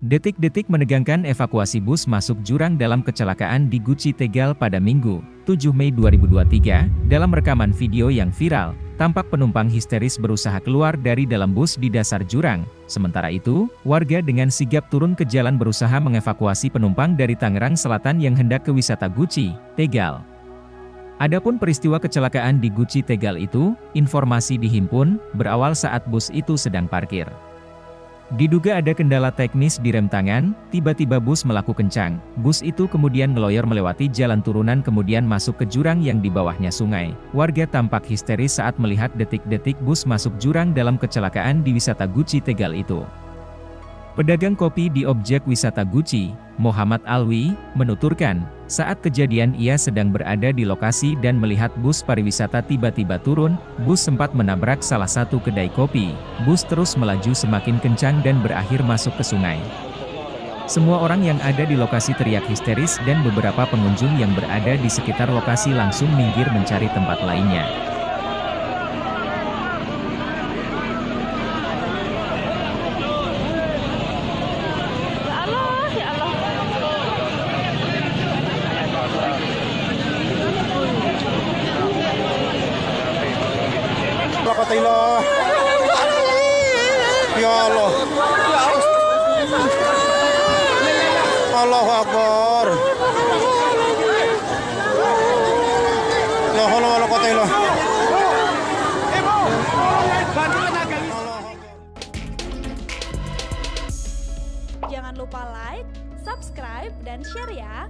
Detik-detik menegangkan evakuasi bus masuk jurang dalam kecelakaan di Guci Tegal pada Minggu, 7 Mei 2023. Dalam rekaman video yang viral, tampak penumpang histeris berusaha keluar dari dalam bus di dasar jurang. Sementara itu, warga dengan sigap turun ke jalan berusaha mengevakuasi penumpang dari Tangerang Selatan yang hendak ke wisata Guci, Tegal. Adapun peristiwa kecelakaan di Guci Tegal itu, informasi dihimpun, berawal saat bus itu sedang parkir. Diduga ada kendala teknis di rem tangan, tiba-tiba bus melaku kencang. Bus itu kemudian ngeloyor melewati jalan turunan kemudian masuk ke jurang yang di bawahnya sungai. Warga tampak histeris saat melihat detik-detik bus masuk jurang dalam kecelakaan di wisata Guci Tegal itu. Pedagang kopi di objek wisata Guci, Muhammad Alwi, menuturkan, saat kejadian ia sedang berada di lokasi dan melihat bus pariwisata tiba-tiba turun, bus sempat menabrak salah satu kedai kopi, bus terus melaju semakin kencang dan berakhir masuk ke sungai. Semua orang yang ada di lokasi teriak histeris dan beberapa pengunjung yang berada di sekitar lokasi langsung minggir mencari tempat lainnya. Alhamdulillah. Ya Allah. Allahu Akbar. La haula wala quwata illa Jangan lupa like, subscribe, dan share ya.